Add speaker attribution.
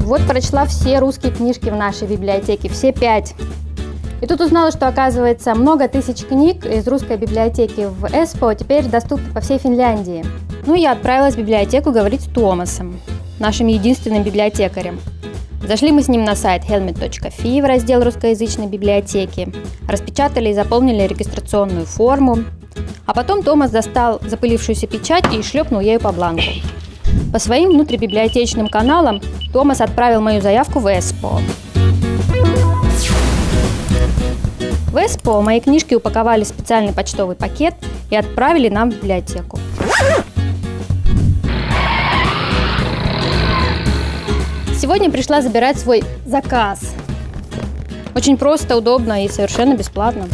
Speaker 1: Вот прочла все русские книжки в нашей библиотеке, все пять. И тут узнала, что, оказывается, много тысяч книг из русской библиотеки в Эспо теперь доступны по всей Финляндии. Ну, я отправилась в библиотеку говорить с Томасом, нашим единственным библиотекарем. Зашли мы с ним на сайт helmet.fi в раздел русскоязычной библиотеки, распечатали и заполнили регистрационную форму, а потом Томас достал запылившуюся печать и шлепнул ею по бланку. По своим внутрибиблиотечным каналам Томас отправил мою заявку в ЭСПО. В ЭСПО мои книжки упаковали в специальный почтовый пакет и отправили нам в библиотеку. Сегодня пришла забирать свой заказ. Очень просто, удобно и совершенно бесплатно.